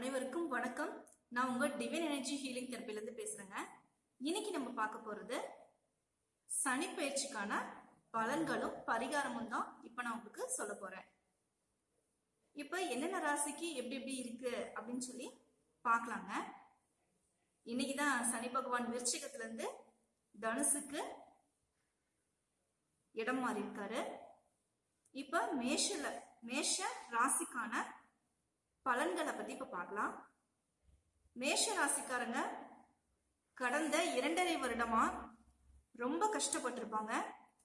அனைவருக்கும் வணக்கம். நான் உங்க டிவைன் எனர்ஜி ஹீலிங் தெரப்பிலேருந்து பேசுறேங்க. இன்னைக்கு நம்ம பார்க்க போறது சனி பயிற்சிக்கான பலன்களும் பரிகாரமும் தான் இப்போ நான் உங்களுக்கு சொல்ல போறேன். இப்போ என்னென்ன ராசிக்கு எப்படி எப்படி இருக்கு அப்படின்னு சொல்லி பார்க்கலாங்க. இன்னைக்கு தான் சனி பகவான் விருச்சிகத்துல இருந்து தனுசுக்கு இடம் மாறி இருக்காரு இப்ப மேஷல மேஷ ராசிக்கான பலன்களை பத்தி இப்ப பார்க்கலாம். மேஷ ராசிக்காரங்க கடந்த இரண்டரை வருடமா ரொம்ப கஷ்டப்பட்டிருப்பாங்க.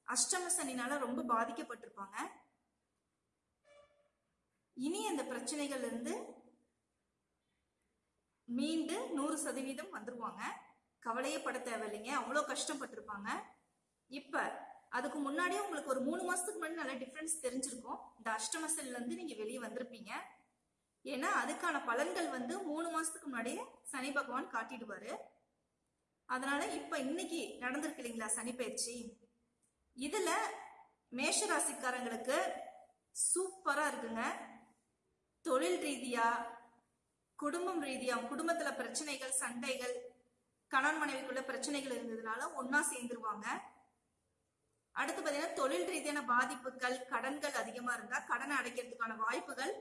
அஷ்டம சனினால ரொம்ப பாதிக்கப்பட்டிருப்பாங்க. இனி அந்த பிரச்சனைகள்ல இருந்து மீண்டு நூறு சதவீதம் வந்துருவாங்க. கவலையே பட தேவையில்லைங்க. அவ்வளோ கஷ்டப்பட்டிருப்பாங்க. இப்ப அதுக்கு முன்னாடியே உங்களுக்கு ஒரு மூணு மாசத்துக்கு முன்னாடி நல்ல டிஃபரன்ஸ் தெரிஞ்சிருக்கும். இந்த அஷ்டமசல்ல இருந்து நீங்க வெளியே வந்திருப்பீங்க. ஏன்னா அதுக்கான பலன்கள் வந்து மூணு மாசத்துக்கு முன்னாடியே சனி பகவான் காட்டிடுவாரு. அதனால இப்ப இன்னைக்கு நடந்திருக்கு இல்லைங்களா சனி பயிற்சி? இதுல மேஷ ராசிக்காரங்களுக்கு சூப்பரா இருக்குங்க. தொழில் ரீதியா குடும்பம் ரீதியா குடும்பத்துல பிரச்சனைகள் சண்டைகள் கணவன் மனைவிக்குள்ள பிரச்சனைகள் இருந்ததுனால ஒன்னா சேர்ந்துருவாங்க. அடுத்து பாத்தீங்கன்னா தொழில் ரீதியான பாதிப்புகள் கடன்கள் அதிகமா இருந்தா கடனை அடைக்கிறதுக்கான வாய்ப்புகள்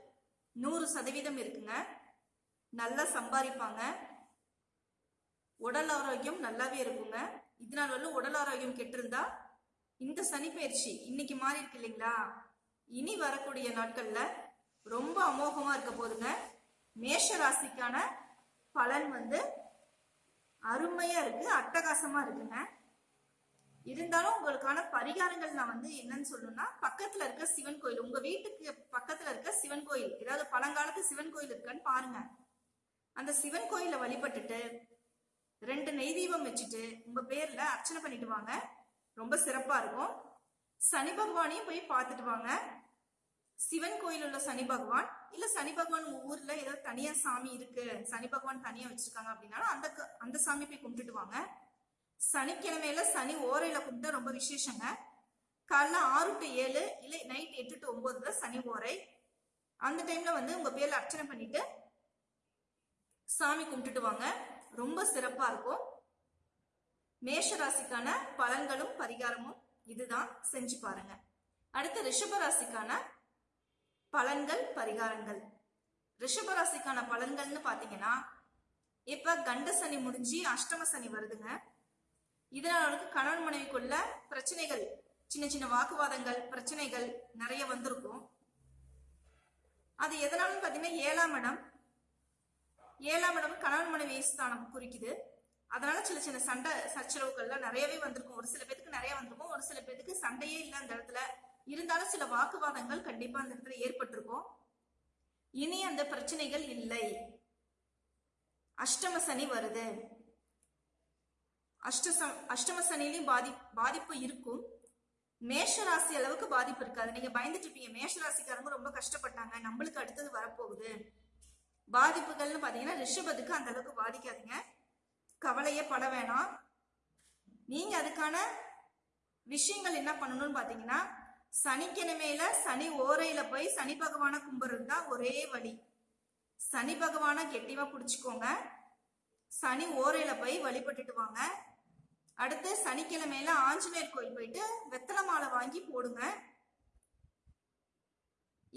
நூறு சதவீதம் இருக்குங்க. நல்லா சம்பாதிப்பாங்க. உடல் ஆரோக்கியம் நல்லாவே இருக்குங்க. இதனால் வந்து உடல் ஆரோக்கியம் கெட்டிருந்தா இந்த சனிப்பயிற்சி இன்னைக்கு மாறி இருக்கு இல்லைங்களா? இனி வரக்கூடிய நாட்கள்ல ரொம்ப அமோகமா இருக்க போதுங்க. மேஷ ராசிக்கான பலன் வந்து அருமையா இருக்கு அட்டகாசமா இருக்குங்க. இருந்தாலும் உங்களுக்கான பரிகாரங்கள் நான் வந்து என்னன்னு சொல்லணும்னா பக்கத்துல இருக்க சிவன் கோயில் உங்க வீட்டுக்கு பக்கத்துல இருக்க சிவன் கோயில் ஏதாவது பழங்காலத்து சிவன் கோயில் இருக்கான்னு பாருங்க. அந்த சிவன் கோயில வழிபட்டுட்டு ரெண்டு நெய் தீபம் வச்சுட்டு உங்க பேர்ல அர்ச்சனை பண்ணிட்டு வாங்க. ரொம்ப சிறப்பா இருக்கும். சனி பகவானையும் போய் பார்த்துட்டு வாங்க. சிவன் கோயில் உள்ள சனி பகவான் இல்ல சனி பகவான் ஊர்ல ஏதாவது தனியா சாமி இருக்கு சனி பகவான் தனியா வச்சிருக்காங்க அப்படின்னாலும் அந்த க- அந்த சாமி போய் கும்பிட்டுட்டு வாங்க. சனிக்கிழமையில சனி ஓரையில கும்பிட்டா ரொம்ப விசேஷங்க. காலைல ஆறு டு ஏழு இல்லை நைட் எட்டு டு ஒன்பது தான் சனி ஓரை. அந்த டைம்ல வந்து உங்க பேர்ல அர்ச்சனை பண்ணிட்டு சாமி கும்பிட்டுட்டு வாங்க. ரொம்ப சிறப்பா இருக்கும். மேஷ ராசிக்கான பலன்களும் பரிகாரமும் இதுதான். செஞ்சு பாருங்க. அடுத்து ரிஷபராசிக்கான பலன்கள் பரிகாரங்கள். ரிஷபராசிக்கான பலன்கள்னு பாத்தீங்கன்னா இப்ப கண்ட சனி முடிஞ்சு அஷ்டம சனி வருதுங்க. இதனால வந்து கணவன் மனைவிக்குள்ள பிரச்சனைகள் சின்ன சின்ன வாக்குவாதங்கள் பிரச்சனைகள் நிறைய வந்திருக்கும். அது எதனாலும் பார்த்தீங்கன்னா ஏழாம் இடம். ஏழாம் இடம் கணவன் மனைவி ஸ்தானம் குறிக்குது. அதனால சின்ன சின்ன சண்டை சச்சரவுகள்லாம் நிறையவே வந்திருக்கும். ஒரு சில பேத்துக்கு நிறைய வந்திருக்கும். ஒரு சில பேத்துக்கு சண்டையே இல்லை அந்த இடத்துல. இருந்தாலும் சில வாக்குவாதங்கள் கண்டிப்பா அந்த இடத்துல ஏற்பட்டிருக்கும். இனி அந்த பிரச்சனைகள் இல்லை. அஷ்டம சனி வருது. அஷ்ட ச- அஷ்டம சனிலையும் பாதி பாதிப்பு இருக்கும். மேஷ ராசி அளவுக்கு பாதிப்பு இருக்காது. நீங்க பயந்துட்டு இருப்பீங்க மேஷ ராசிக்காரங்க ரொம்ப கஷ்டப்பட்டாங்க. நம்மளுக்கு அடுத்தது வரப்போகுது. பாதிப்புகள்னு பாத்தீங்கன்னா ரிஷபத்துக்கு அந்த அளவுக்கு பாதிக்காதீங்க. கவலையே பட வேணாம். நீங்க அதுக்கான விஷயங்கள் என்ன பண்ணணும்னு பாத்தீங்கன்னா சனிக்கிழமையில சனி ஓரையில போய் சனி பகவானை கும்பிடுறது தான் ஒரே வழி. சனி பகவானை கெட்டிவா பிடிச்சுக்கோங்க. சனி ஓரையில போய் வழிபட்டுட்டு வாங்க. அடுத்து சனிக்கிழமையில ஆஞ்சநேயர் கோயில் போயிட்டு வெத்தலை மாலை வாங்கி போடுங்க.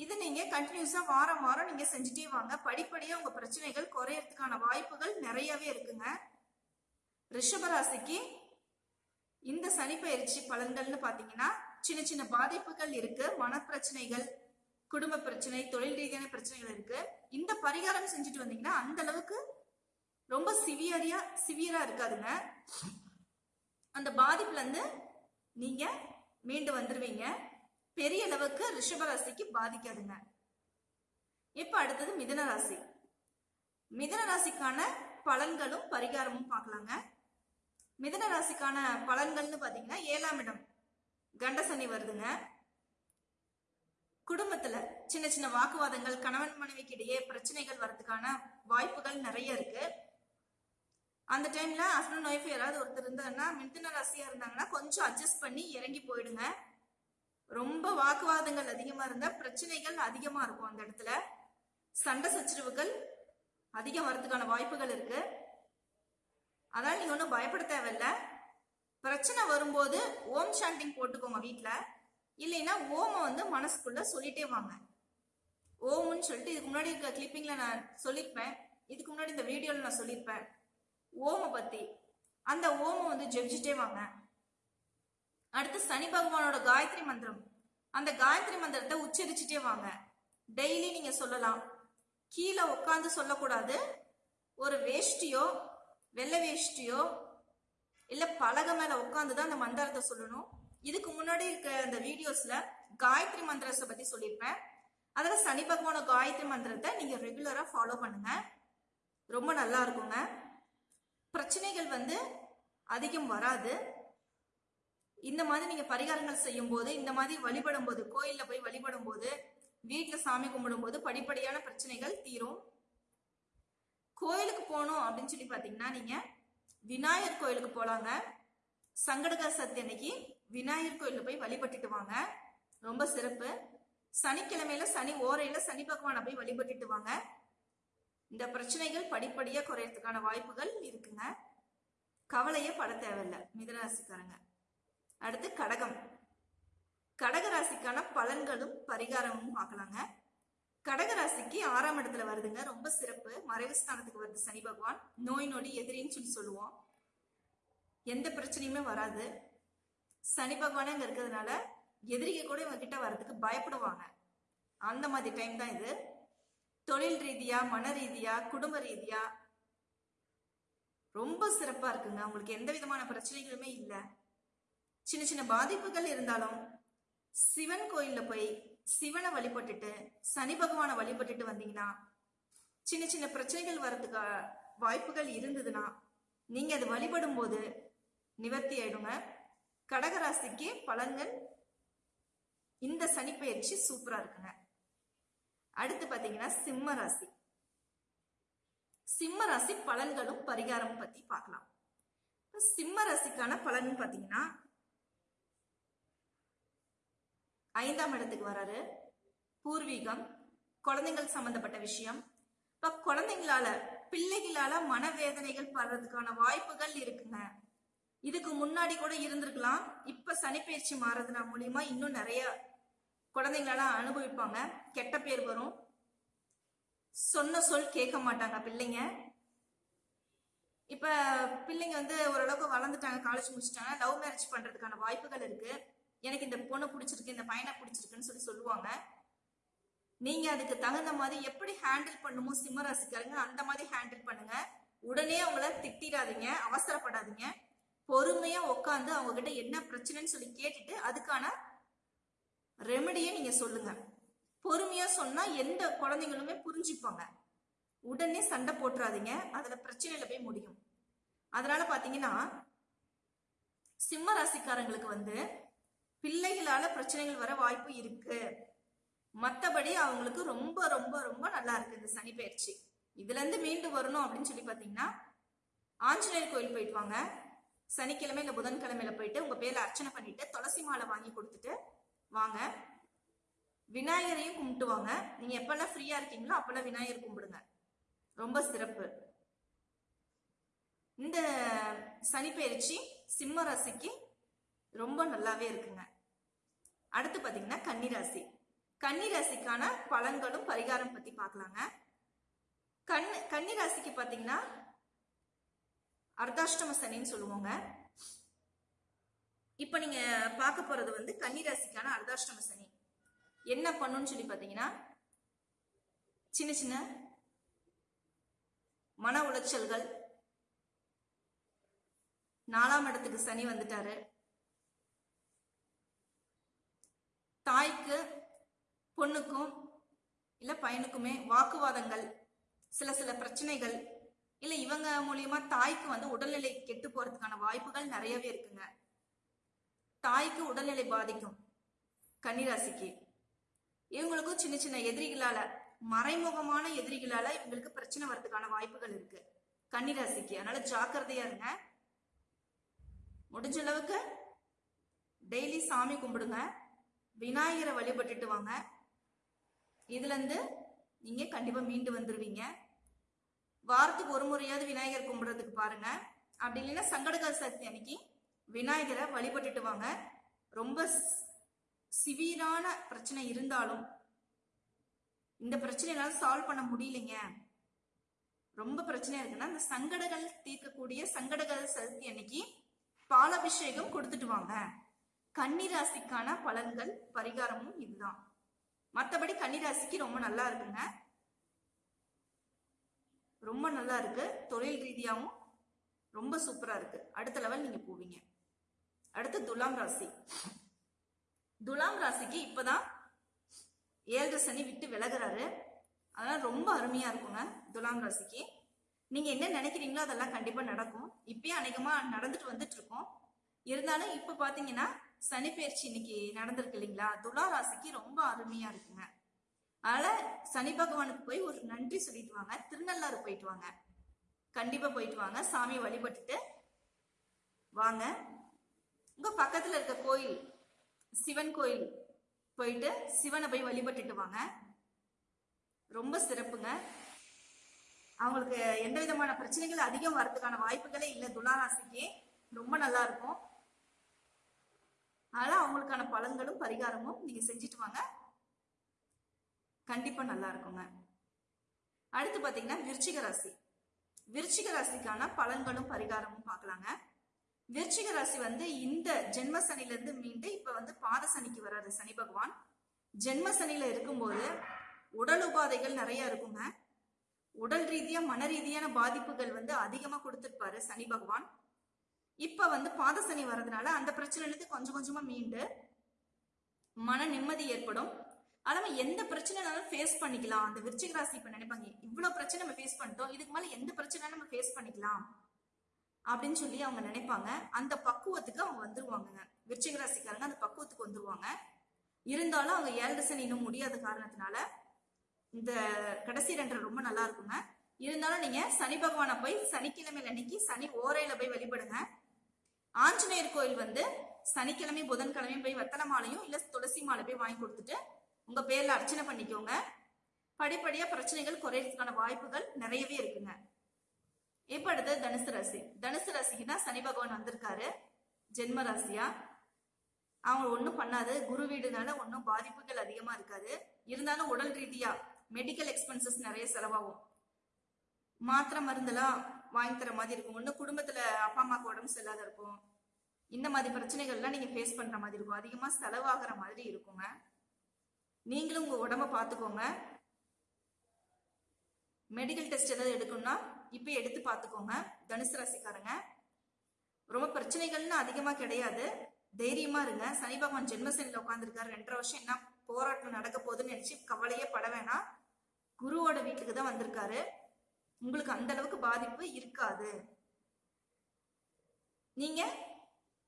இது நீங்க கண்டினியூஸா வாரம் வாரம் நீங்க செஞ்சுட்டே வாங்க. படிப்படியா உங்க பிரச்சனைகள் குறையறதுக்கான வாய்ப்புகள் நிறையவே இருக்குங்க. ரிஷபராசிக்கு இந்த சனிப்பயிற்சி பலன்கள்னு பாத்தீங்கன்னா சின்ன சின்ன பாதிப்புகள் இருக்கு. மனப்பிரச்சனைகள் குடும்ப பிரச்சனை தொழில் ரீதியான பிரச்சனைகள் இருக்கு. இந்த பரிகாரம் செஞ்சுட்டு வந்தீங்கன்னா அந்த அளவுக்கு ரொம்ப சிவியரியா சிவியரா இருக்காதுங்க. அந்த பாதிப்புலேருந்து இருந்து மீண்டு வந்துடுவீங்க பெரிய அளவுக்கு ரிஷபராசிக்கு பாதிக்காதுங்க. இப்போ அடுத்தது மிதன ராசி. மிதன ராசிக்கான பலன்களும் பரிகாரமும் பார்க்கலாங்க மிதன ராசிக்கான பலன்கள்னு பார்த்தீங்கன்னா ஏழாம் இடம் கண்டசனி வருதுங்க. குடும்பத்துல சின்ன சின்ன வாக்குவாதங்கள் கணவன் மனைவிக்கு இடையே பிரச்சனைகள் வர்றதுக்கான வாய்ப்புகள் நிறைய இருக்கு. அந்த டைம்ல ஹஸ்பண்ட் ஒய்ஃப் யாராவது ஒருத்தர் இருந்தாங்கன்னா மிதுன ராசியா இருந்தாங்கன்னா கொஞ்சம் அட்ஜஸ்ட் பண்ணி இறங்கி போயிடுங்க. ரொம்ப வாக்குவாதங்கள் அதிகமா இருந்தா பிரச்சனைகள் அதிகமா இருக்கும் அந்த இடத்துல. சண்டை சச்சரவுகள் அதிகம் வரதுக்கான வாய்ப்புகள் இருக்கு. அதனால நீங்க ஒன்றும் பயப்பட தேவையில்ல. பிரச்சனை வரும்போது ஓம் சாண்டிங் போட்டுக்கோங்க வீட்டில் இல்லைன்னா ஓமை வந்து மனசுக்குள்ள சொல்லிட்டே வாங்க. ஓம்னு சொல்லிட்டு இதுக்கு முன்னாடி இருக்க கிளிப்பிங்ல நான் சொல்லியிருப்பேன். இதுக்கு முன்னாடி இந்த வீடியோவில் நான் சொல்லியிருப்பேன். ஓமை பத்தி. அந்த ஓமை வந்து ஜெபிச்சுட்டே வாங்க. அடுத்து சனி பகவானோட காயத்ரி மந்திரம். அந்த காயத்ரி மந்திரத்தை உச்சரிச்சுட்டே வாங்க. டெய்லி நீங்க சொல்லலாம். கீழே உட்காந்து சொல்லக்கூடாது. ஒரு வேஷ்டியோ வெள்ளை வேஷ்டியோ இல்ல பலகை மேல உட்காந்து தான் அந்த மந்திரத்தை சொல்லணும். இதுக்கு முன்னாடி இருக்க அந்த வீடியோஸ்ல காயத்ரி மந்திரத்தை பத்தி சொல்லியிருப்பேன். அதில் சனி பகவான காயத்ரி மந்திரத்தை நீங்க ரெகுலரா ஃபாலோ பண்ணுங்க. ரொம்ப நல்லா இருக்குங்க. பிரச்சனைகள் வந்து அதிகம் வராது. இந்த மாதிரி நீங்க பரிகாரங்கள் செய்யும் போது இந்த மாதிரி வழிபடும் போது கோயில்ல போய் வழிபடும் போது வீட்டுல சாமி கும்பிடும் போது படிப்படியான பிரச்சனைகள் தீரும். கோயிலுக்கு போகணும் அப்படின்னு சொல்லி பாத்தீங்கன்னா நீங்க விநாயகர் கோயிலுக்கு போலாங்க. சங்கடகர சதுர்த்தி அன்னைக்கு விநாயகர் கோயிலில் போய் வழிபட்டுட்டு வாங்க. ரொம்ப சிறப்பு. சனிக்கிழமையில சனி ஓரையில சனி பகவானை போய் வழிபட்டுட்டு வாங்க. இந்த பிரச்சனைகள் படிப்படியா குறையறதுக்கான வாய்ப்புகள் இருக்குங்க. கவலையே பட தேவையில்லை மிதராசிக்காரங்க அடுத்து கடகம். கடகராசிக்கான பலன்களும் பரிகாரமும் பார்க்கலாங்க. கடகராசிக்கு ஆறாம் இடத்துல வருதுங்க ரொம்ப சிறப்பு. மறைவு ஸ்தானத்துக்கு வருது சனி பகவான். நோய் நொடி எதிரின்னு சொல்லி சொல்லுவோம். எந்த பிரச்சனையுமே வராது. சனி பகவானே அங்க இருக்கிறதுனால எதிரிக கூட இவங்க கிட்ட வர்றதுக்கு பயப்படுவாங்க. அந்த மாதிரி டைம் தான் இது. தொழில் ரீதியா மன ரீதியா குடும்ப ரீதியா ரொம்ப சிறப்பா இருக்குங்க. உங்களுக்கு எந்த விதமான பிரச்சனைகளுமே இல்லை. சின்ன சின்ன பாதிப்புகள் இருந்தாலும் சிவன் கோயில்ல போய் சிவனை வழிபட்டுட்டு சனி பகவானை வழிபட்டுட்டு வந்தீங்கன்னா சின்ன சின்ன பிரச்சனைகள் வர்றதுக்கு வாய்ப்புகள் இருந்ததுன்னா நீங்க அது வழிபடும் போது நிவர்த்தி ஆயிடுங்க. கடகராசிக்கு பலன்கள் இந்த சனி பயிற்சி சூப்பரா இருக்குங்க. அடுத்து பாத்தீங்கன்னா சிம்ம ராசி. சிம்ம ராசி பலன்களும் பரிகாரமும் பத்தி பார்க்கலாம். சிம்ம ராசிக்கான பலன் பாத்தீங்கன்னா ஐந்தாம் இடத்துக்கு வராரு. பூர்வீகம் குழந்தைகள் சம்பந்தப்பட்ட விஷயம். இப்ப குழந்தைங்களால பிள்ளைகளால மனவேதனைகள் படுறதுக்கான வாய்ப்புகள் இருக்குங்க. இதுக்கு முன்னாடி கூட இருந்திருக்கலாம். இப்ப சனிப்பயிற்சி மாறதுனா மூலியமா இன்னும் நிறைய குழந்தைங்களால அனுபவிப்பாங்க. கெட்ட பேர் வரும். சொன்ன சொல் கேட்க மாட்டாங்க பிள்ளைங்க. இப்ப பிள்ளைங்க வந்து ஓரளவுக்கு வளர்ந்துட்டாங்க காலேஜ் முடிச்சிட்டாங்க. லவ் மேரேஜ் பண்றதுக்கான வாய்ப்புகள் இருக்கு. எனக்கு இந்த பொண்ணை பிடிச்சிருக்கு இந்த பையனை பிடிச்சிருக்குன்னு சொல்லி சொல்லுவாங்க. நீங்க அதுக்கு தகுந்த மாதிரி எப்படி ஹேண்டில் பண்ணுமோ சிம்மராசிக்காரங்க அந்த மாதிரி ஹேண்டில் பண்ணுங்க. உடனே அவங்கள திட்டிடாதீங்க அவசரப்படாதீங்க. பொறுமையா உட்காந்து அவங்க கிட்ட என்ன பிரச்சனைன்னு சொல்லி கேட்டுட்டு அதுக்கான ரெமெடியை நீங்க சொல்லுங்க. பொறுமையா சொன்னா எந்த குழந்தைங்களுமே புரிஞ்சுப்பாங்க. உடனே சண்டை போட்டுறாதீங்க. அதுல பிரச்சனையில போய் முடியும். அதனால பாத்தீங்கன்னா சிம்ம ராசிக்காரங்களுக்கு வந்து பிள்ளைகளால பிரச்சனைகள் வர வாய்ப்பு இருக்கு. மத்தபடி அவங்களுக்கு ரொம்ப ரொம்ப ரொம்ப நல்லா இருக்கு இந்த சனி பயிற்சி. இதுல இருந்து மீண்டு வரணும் அப்படின்னு சொல்லி பாத்தீங்கன்னா ஆஞ்சநேயர் கோயில் போயிட்டு வாங்க. சனிக்கிழமை இல்ல புதன்கிழமையில போயிட்டு உங்க பேர்ல அர்ச்சனை பண்ணிட்டு துளசி மாலை வாங்கி கொடுத்துட்டு வாங்க. விநாயகரையும் கும்பிட்டு வாங்க. நீங்க எப்பெல்லாம் ஃப்ரீயா இருக்கீங்களோ அப்பெல்லாம் விநாயகர் கும்பிடுங்க. ரொம்ப சிறப்பு. இந்த சனி சிம்ம ராசிக்கு ரொம்ப நல்லாவே இருக்குங்க. அடுத்து பாத்தீங்கன்னா கன்னிராசி. கன்னிராசிக்கான பலன்களும் பரிகாரம் பத்தி பார்க்கலாங்க கண் கன்னிராசிக்கு பாத்தீங்கன்னா அர்த்தாஷ்டம சனின்னு சொல்லுவோங்க. இப்ப நீங்க பார்க்க போறது வந்து கன்னிராசிக்கான அர்தாஷ்டம சனி. என்ன பண்ணுன்னு சொல்லி பாத்தீங்கன்னா சின்ன சின்ன மன உளைச்சல்கள். நாலாம் இடத்துக்கு சனி வந்துட்டாரு. தாய்க்கு பொண்ணுக்கும் இல்ல பையனுக்குமே வாக்குவாதங்கள் சில சில பிரச்சனைகள் இல்ல இவங்க மூலியமா தாய்க்கு வந்து உடல்நிலை கெட்டு போறதுக்கான வாய்ப்புகள் நிறையவே இருக்குங்க. தாய்க்கு உடல்நிலை பாதிக்கும். கன்னிராசிக்கு. இவங்களுக்கும் சின்ன சின்ன எதிரிகளால மறைமுகமான எதிரிகளால இவங்களுக்கு பிரச்சனை வர்றதுக்கான வாய்ப்புகள் இருக்கு. கன்னிராசிக்கு. அதனால ஜாக்கிரதையா இருங்க. முடிஞ்ச அளவுக்கு டெய்லி சாமி கும்பிடுங்க. விநாயகரை வழிபட்டுட்டு வாங்க. இதுல இருந்து நீங்க கண்டிப்பா மீண்டு வந்துருவீங்க. வாரத்துக்கு ஒரு முறையாவது விநாயகர் கும்பிடுறதுக்கு பாருங்க. அப்படி இல்லைன்னா சங்கடகர் சக்தி அன்னைக்கு விநாயகரை வழிபட்டுட்டு வாங்க. ரொம்ப சிவியரான பிரச்சனை இருந்தாலும் இந்த பிரச்சனையெல்லாம் சால்வ் பண்ண முடியலைங்க. ரொம்ப பிரச்சனையா இருக்குன்னா இந்த சங்கடங்கள் தீர்க்கக்கூடிய சங்கடகர சதுர்த்தி அன்னைக்கு பாலாபிஷேகம் கொடுத்துட்டு வாங்க. கன்னிராசிக்கான பலன்கள் பரிகாரமும் இதுதான். மற்றபடி கன்னிராசிக்கு ரொம்ப நல்லா இருக்குங்க. ரொம்ப நல்லா இருக்கு. தொழில் ரீதியாகவும் ரொம்ப சூப்பரா இருக்கு. அடுத்த லெவல் நீங்க போவீங்க. அடுத்து துலாம் ராசி. துலாம் ராசிக்கு இப்பதான் ஏழரை சனி விட்டு விலகுறாரு. அதெல்லாம் ரொம்ப அருமையா இருக்குங்க துலாம் ராசிக்கு. நீங்க என்ன நினைக்கிறீங்களோ அதெல்லாம் கண்டிப்பா நடக்கும். இப்பயே அநேகமா நடந்துட்டு வந்துட்டு இருக்கோம் இருந்தாலும் இப்ப பாத்தீங்கன்னா சனி பயிற்சி இன்னைக்கு நடந்திருக்கு இல்லைங்களா? துலா ராசிக்கு ரொம்ப அருமையா இருக்குங்க. அதனால சனி பகவானுக்கு போய் ஒரு நன்றி சொல்லிட்டு வாங்க. திருநள்ளாறு போயிட்டு வாங்க. கண்டிப்பா போயிட்டு வாங்க. சாமியை வழிபட்டுட்டு வாங்க. உங்க பக்கத்துல இருக்க கோயில் சிவன் கோயில் போயிட்டு சிவனை போய் வழிபட்டுட்டு வாங்க ரொம்ப சிறப்புங்க. அவங்களுக்கு எந்த விதமான பிரச்சனைகள் அதிகம் வரதுக்கான வாய்ப்புகளே இல்லை துளாராசிக்கு ரொம்ப நல்லா இருக்கும். அதனால அவங்களுக்கான பலன்களும் பரிகாரமும் நீங்க செஞ்சுட்டு வாங்க. கண்டிப்பா நல்லா இருக்குங்க. அடுத்து பாத்தீங்கன்னா விருச்சிக ராசி. விருச்சிக ராசிக்கான பலன்களும் பரிகாரமும் பார்க்கலாங்க விருச்சிக ராசி வந்து இந்த ஜென்ம சனில இருந்து மீண்டு இப்ப வந்து பாத சனிக்கு வராது சனி பகவான். ஜென்ம சனில இருக்கும்போது உடல் உபாதைகள் நிறைய இருக்குங்க. உடல் ரீதியா மன ரீதியான பாதிப்புகள் வந்து அதிகமா கொடுத்துருப்பாரு சனி பகவான். இப்ப வந்து பாத சனி வர்றதுனால அந்த பிரச்சனைலேருந்து கொஞ்சம் கொஞ்சமா மீண்டு மன நிம்மதி ஏற்படும். அதாம எந்த பிரச்சனைனாலும் ஃபேஸ் பண்ணிக்கலாம். அந்த விருச்சிக ராசி இப்ப நினைப்பாங்க இவ்வளவு பிரச்சனை நம்ம ஃபேஸ் பண்ணிட்டோம் இதுக்கு மேல எந்த பிரச்சனை நம்ம ஃபேஸ் பண்ணிக்கலாம். அப்படின்னு சொல்லி அவங்க நினைப்பாங்க. அந்த பக்குவத்துக்கு அவங்க வந்துருவாங்க. விருச்சிக ராசிக்காரங்க அந்த பக்குவத்துக்கு வந்துருவாங்க. இருந்தாலும் அவங்க ஏழரசன் இன்னும் முடியாத காரணத்தினால இந்த கடைசி ரெண்டரை ரொம்ப நல்லா இருக்குங்க. இருந்தாலும் நீங்க சனி பகவானை போய் சனிக்கிழமை அன்னைக்கு சனி ஓரையில போய் வழிபடுங்க. ஆஞ்சநேயர் கோயில் வந்து சனிக்கிழமை புதன்கிழமையும் போய் வெத்தலை மாலையும் இல்ல துளசி மாலை போய் வாங்கி கொடுத்துட்டு உங்க பேர்ல அர்ச்சனை பண்ணிக்கோங்க. படிப்படியா பிரச்சனைகள் குறையறதுக்கான வாய்ப்புகள் நிறையவே இருக்குங்க. இப்ப அடுத்து தனுசு ராசி. தனுசு ராசிக்கு சனி பகவான் வந்திருக்காரு. ஜென்ம ராசியா? அவங்க ஒன்றும் பண்ணாது. குரு வீடுனால ஒன்றும் பாதிப்புகள் அதிகமா இருக்காது. இருந்தாலும் உடல் ரீதியா மெடிக்கல் எக்ஸ்பென்சஸ் நிறைய செலவாகும். மாத்திரை மருந்தெல்லாம் வாங்கி தர மாதிரி இருக்கும். ஒன்று குடும்பத்துல அப்பா அம்மாவுக்கு உடம்பு சரியில்லாத இருக்கும். இந்த மாதிரி பிரச்சனைகள்லாம் நீங்க ஃபேஸ் பண்ற மாதிரி இருக்கும். அதிகமா செலவாகிற மாதிரி இருக்குங்க. நீங்களும் உங்க உடம்ப பார்த்துக்கோங்க. மெடிக்கல் டெஸ்ட் ஏதாவது எடுக்கணும்னா இப்போ எடுத்து பார்த்துக்கோங்க. தனுசு ராசிக்காரங்க. ரொம்ப பிரச்சனைகள்னு அதிகமா கிடையாது. தைரியமா இருங்க. சனி பகவான் ஜென்மசனில உட்காந்துருக்காரு ரெண்டரை வருஷம் என்ன போராட்டம் நடக்க போகுதுன்னு நினைச்சு கவலையே பட வேணாம். குருவோட வீட்டுக்கு தான் வந்திருக்காரு. உங்களுக்கு அந்த அளவுக்கு பாதிப்பு இருக்காது. நீங்க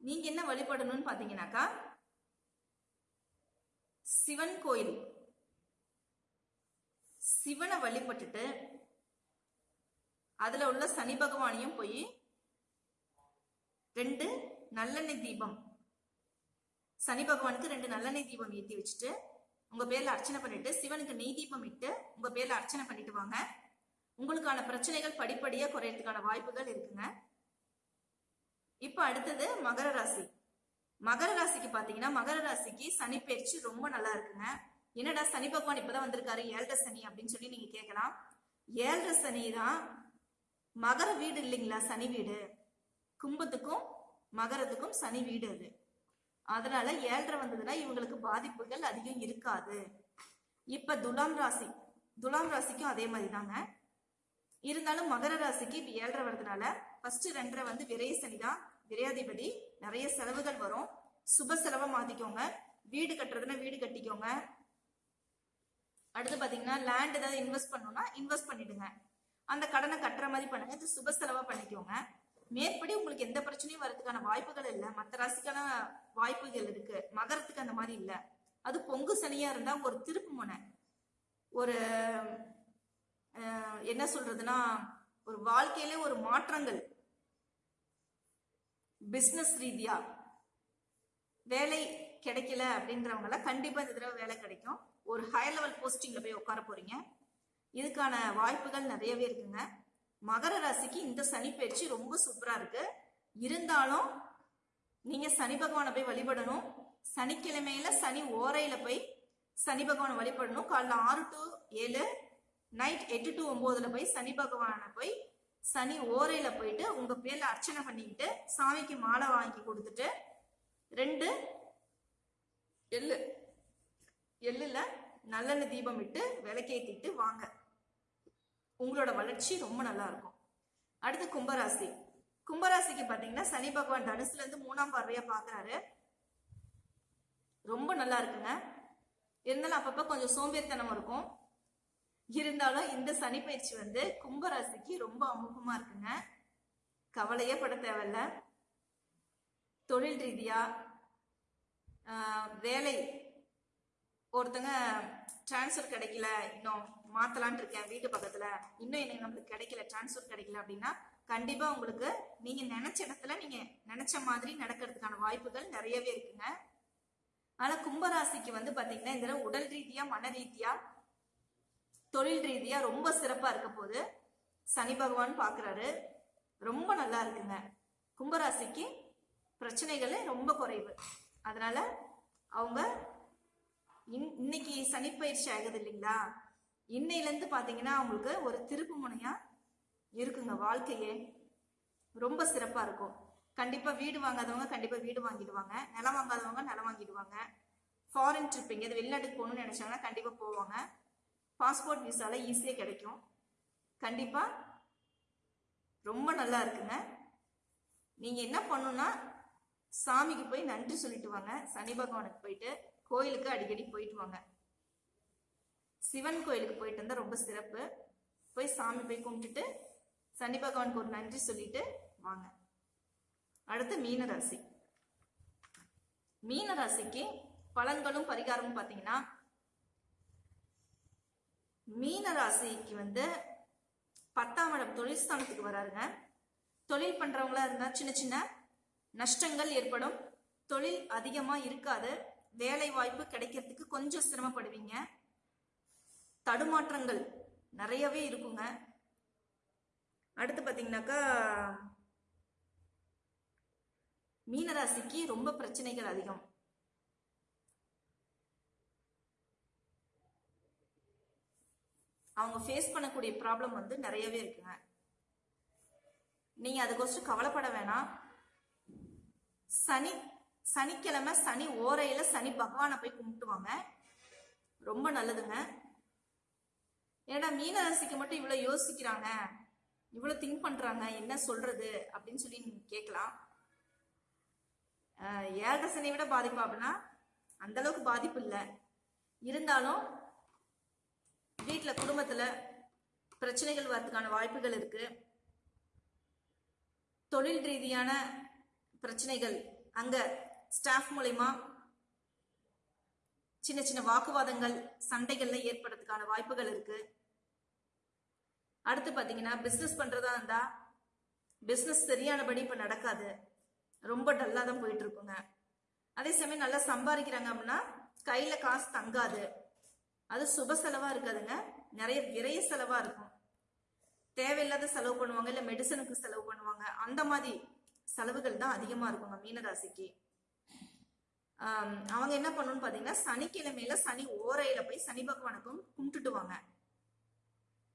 நீங்க என்ன வழிபடணும்னு பாத்தீங்கன்னாக்கா சிவன் கோயில். சிவனை வழிபட்டுட்டு அதுல உள்ள சனி பகவானையும் போய் ரெண்டு நல்லெண்ணெய் தீபம். சனி பகவானுக்கு ரெண்டு நல்லெண்ணெய் தீபம் ஏற்றி வச்சுட்டு உங்க பேர்ல அர்ச்சனை பண்ணிட்டு சிவனுக்கு நெய் தீபம் இட்டு உங்க பேர்ல அர்ச்சனை பண்ணிட்டு வாங்க. உங்களுக்கான பிரச்சனைகள் படிப்படியா குறையறதுக்கான வாய்ப்புகள் இருக்குங்க. இப்ப அடுத்தது மகர ராசி. மகர ராசிக்கு பாத்தீங்கன்னா மகர ராசிக்கு சனி பயிற்சி ரொம்ப நல்லா இருக்குங்க. என்னடா சனி பகவான் இப்பதான் வந்திருக்காரு ஏழரை சனி அப்படின்னு சொல்லி நீங்க கேட்கலாம் ஏழரை சனி தான் மகர வீடு இல்லைங்களா? சனி வீடு. கும்பத்துக்கும் மகரத்துக்கும் சனி வீடு அது. அதனால ஏழரை வந்ததுன்னா இவங்களுக்கு பாதிப்புகள் அதிகம் இருக்காது. இப்ப துலாம் ராசி துலாம் ராசிக்கும் அதே மாதிரி தாங்க இருந்தாலும் மகர ராசிக்கு இப்ப ஏழரை வர்றதுனால ஃபர்ஸ்ட் ரெண்டரை வந்து விரைய சனி தான். விரையாதிபதி நிறைய செலவுகள் வரும். சுப செலவை மாத்திக்கோங்க. வீடு கட்டுறதுன்னா வீடு கட்டிக்கோங்க. அடுத்து பாத்தீங்கன்னா லேண்ட் ஏதாவது இன்வெஸ்ட் பண்ணணும்னா இன்வெஸ்ட் பண்ணிடுங்க. அந்த கடனை கட்டுற மாதிரி பண்ணுங்க இது சுப செலவா பண்ணிக்கோங்க. மேற்படி உங்களுக்கு எந்த பிரச்சனையும் வரதுக்கான வாய்ப்புகள் இல்லை. மற்ற ராசிக்கான வாய்ப்புகள் இருக்கு. மகரத்துக்கு அந்த மாதிரி இல்லை. அது பொங்கு சனியா இருந்தா ஒரு திருப்பு முனை. ஒரு என்ன சொல்றதுன்னா ஒரு வாழ்க்கையிலே ஒரு மாற்றங்கள். பிசினஸ் ரீதியா வேலை கிடைக்கல அப்படின்றவங்கள கண்டிப்பா இந்த தடவை வேலை கிடைக்கும். ஒரு ஹை லெவல் போஸ்டிங்ல போய் உட்கார போறீங்க. இதுக்கான வாய்ப்புகள் நிறையவே இருக்குங்க. மகர ராசிக்கு இந்த சனி பயிற்சி ரொம்ப சூப்பரா இருக்கு. இருந்தாலும் நீங்க சனி பகவானை போய் வழிபடணும். சனிக்கிழமையில சனி ஓரையில போய் சனி பகவானை வழிபடணும். காலைல ஆறு டு ஏழு நைட் எட்டு டு ஒன்பதுல போய் சனி பகவானை போய் சனி ஓரையில போயிட்டு உங்க பேர்ல அர்ச்சனை பண்ணிக்கிட்டு சாமிக்கு மாலை வாங்கி கொடுத்துட்டு ரெண்டு எள்ளு எள்ளுல நல்லெண்ணெய் தீபம் இட்டு விளக்கேத்திட்டு வாங்க. உங்களோட வளர்ச்சி ரொம்ப நல்லா இருக்கும். அடுத்து கும்பராசி. கும்பராசிக்கு பாத்தீங்கன்னா சனி பகவான் தனுசுல இருந்து மூணாம் பார்வையா பாக்குறாரு. ரொம்ப நல்லா இருக்குங்க. இருந்தாலும் அப்பப்ப கொஞ்சம் சோம்பேறித்தனம் இருக்கும். இருந்தாலும் இந்த சனி பயிற்சி வந்து கும்பராசிக்கு ரொம்ப அமோகமா இருக்குங்க. கவலையே பட தேவையில்ல. தொழில் ரீதியா வேலை ஒருத்தங்க டிரான்ஸ்ஃபர் கிடைக்கல இன்னும். மாத்தலாம்னு இருக்கேன் வீட்டு பக்கத்துல. இன்னும் எனக்கு நம்மளுக்கு கிடைக்கல டிரான்ஸ்ஃபர் கிடைக்கல அப்படின்னா கண்டிப்பா உங்களுக்கு நீங்க நினைச்ச இடத்துல நீங்க நினைச்ச மாதிரி நடக்கிறதுக்கான வாய்ப்புகள் நிறையவே இருக்குங்க. ஆனா கும்பராசிக்கு வந்து பாத்தீங்கன்னா இந்த உடல் ரீதியா மன ரீதியா தொழில் ரீதியா ரொம்ப சிறப்பா இருக்க போது சனி பகவான் பாக்குறாரு. ரொம்ப நல்லா இருக்குங்க. கும்பராசிக்கு பிரச்சனைகள் ரொம்ப குறைவு. அதனால அவங்க இன்- இன்னைக்கு சனி பயிற்சி ஆகுது இல்லைங்களா? இன்னையிலேருந்து பார்த்தீங்கன்னா அவங்களுக்கு ஒரு திருப்பு முனையாக இருக்குங்க வாழ்க்கையே. ரொம்ப சிறப்பாக இருக்கும். கண்டிப்பாக வீடு வாங்காதவங்க கண்டிப்பாக வீடு வாங்கிடுவாங்க. நிலம் வாங்காதவங்க நிலம் வாங்கிடுவாங்க. ஃபாரின் ட்ரிப் எங்கேயாவது வெளிநாட்டுக்கு போகணும்னு நினைச்சாங்கன்னா கண்டிப்பாக போவாங்க. பாஸ்போர்ட் விசால ஈஸியாக கிடைக்கும். கண்டிப்பாக ரொம்ப நல்லா இருக்குங்க. நீங்கள் என்ன பண்ணணும்னா சாமிக்கு போய் நன்றி சொல்லிட்டு வாங்க. சனி பகவானுக்கு போயிட்டு கோயிலுக்கு அடிக்கடி போயிட்டு வாங்க. சிவன் கோயிலுக்கு போயிட்டு வந்தால் ரொம்ப சிறப்பு. போய் சாமி போய் கும்பிட்டுட்டு சனி பகவானுக்கு ஒரு நன்றி சொல்லிட்டு வாங்க. அடுத்து மீன ராசி மீன ராசிக்கு பலன்களும் பரிகாரமும் பார்த்தீங்கன்னா மீன ராசிக்கு வந்து பத்தாம் இடம் தொழில் ஸ்தானத்துக்கு வராருங்க. தொழில் பண்றவங்களா இருந்தா சின்ன சின்ன நஷ்டங்கள் ஏற்படும். தொழில் அதிகமா இருக்காது. வேலை வாய்ப்பு கிடைக்கிறதுக்கு கொஞ்சம் சிரமப்படுவீங்க. தடுமாற்றங்கள் நிறையவே இருக்குங்க. அடுத்து பார்த்தீங்கன்னாக்கா மீனராசிக்கு ரொம்ப பிரச்சனைகள் அதிகம். அவங்க ஃபேஸ் பண்ணக்கூடிய ப்ராப்ளம் வந்து நிறையவே இருக்குங்க. நீங்க அதுக்கொஸ்ட்டு கவலைப்பட வேணாம். சனி சனிக்கிழமை சனி ஓரையில சனி பகவானை போய் கும்பிட்டுவாங்க. ரொம்ப நல்லதுங்க. ஏன்னா மீனராசிக்கு மட்டும் இவ்வளவு யோசிக்கிறாங்க. இவ்வளவு திங்க் பண்றாங்க. என்ன சொல்றது? அப்படின்னு சொல்லி கேட்கலாம். ஆஹ் ஏழரை சனியை விட பாதிப்பு அப்படின்னா அந்த அளவுக்கு பாதிப்பு இல்லை. இருந்தாலும் வீட்டுல குடும்பத்துல பிரச்சனைகள் வரதுக்கான வாய்ப்புகள் இருக்கு. தொழில் ரீதியான பிரச்சனைகள் அங்க ஸ்டாஃப் மூலயமா சின்ன சின்ன வாக்குவாதங்கள் சண்டைகள்ல ஏற்படுறதுக்கான வாய்ப்புகள் இருக்குது அடுத்து பார்த்தீங்கன்னா பிஸ்னஸ் பண்ணுறதா இருந்தால் பிஸ்னஸ் சரியானபடி இப்போ நடக்காது. ரொம்ப டல்லாக தான் போயிட்டு இருக்குங்க அதே சமயம் நல்லா சம்பாதிக்கிறாங்க அப்படின்னா கையில் காசு தங்காது. அது சுப செலவாக இருக்காதுங்க. நிறைய விரைய செலவாக இருக்கும். தேவையில்லாத செலவு பண்ணுவாங்க இல்லை மெடிசனுக்கு செலவு பண்ணுவாங்க. அந்த மாதிரி செலவுகள் தான் அதிகமாக இருக்குங்க மீனராசிக்கு. அவங்க என்ன பண்ணணும்னு பார்த்தீங்கன்னா சனிக்கிழமையில சனி ஓரையில போய் சனி பகவானுக்கும் கும்பிட்டுட்டு வாங்க.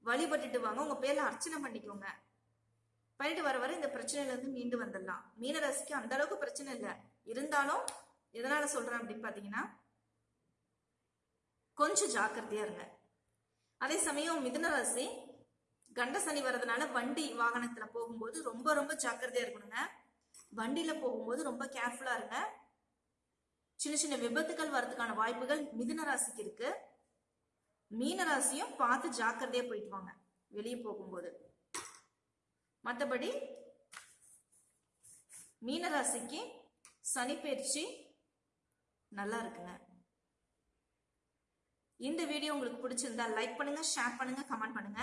வழிபட்டுட்டு வாங்க. உங்க பேர்ல அர்ச்சனை பண்ணிக்கோங்க. பண்ணிட்டு வர வர இந்த பிரச்சனையில இருந்து மீண்டு வந்துடலாம். மீனராசிக்கு அந்த அளவுக்கு பிரச்சனை இல்லை. இருந்தாலும் எதனால சொல்றேன் அப்படின்னு பாத்தீங்கன்னா கொஞ்சம் ஜாக்கிரதையா இருங்க. அதே சமயம் மிதுனராசி கண்ட சனி வர்றதுனால வண்டி வாகனத்துல போகும்போது ரொம்ப ரொம்ப ஜாக்கிரதையா இருக்கணுங்க. வண்டியில போகும்போது ரொம்ப கேர்ஃபுல்லா இருங்க. சின்ன சின்ன விபத்துகள் வர்றதுக்கான வாய்ப்புகள் மிதுன ராசிக்கு இருக்கு. மீன ராசியும் பார்த்து ஜாக்கிரதையா போயிட்டு வாங்க. வெளியே போகும்போது. மற்றபடி மீன ராசிக்கு சனி பயிற்சி நல்லா இருக்குங்க. இந்த வீடியோ உங்களுக்கு பிடிச்சிருந்தா லைக் பண்ணுங்க ஷேர் பண்ணுங்க கமெண்ட் பண்ணுங்க.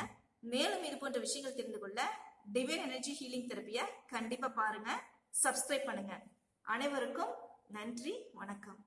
மேலும் இது போன்ற விஷயங்கள் தெரிந்து கொள்ள டிவைன் எனர்ஜி ஹீலிங் தெரப்பியை கண்டிப்பா பாருங்க சப்ஸ்கிரைப் பண்ணுங்க. அனைவருக்கும் நன்றி வணக்கம்.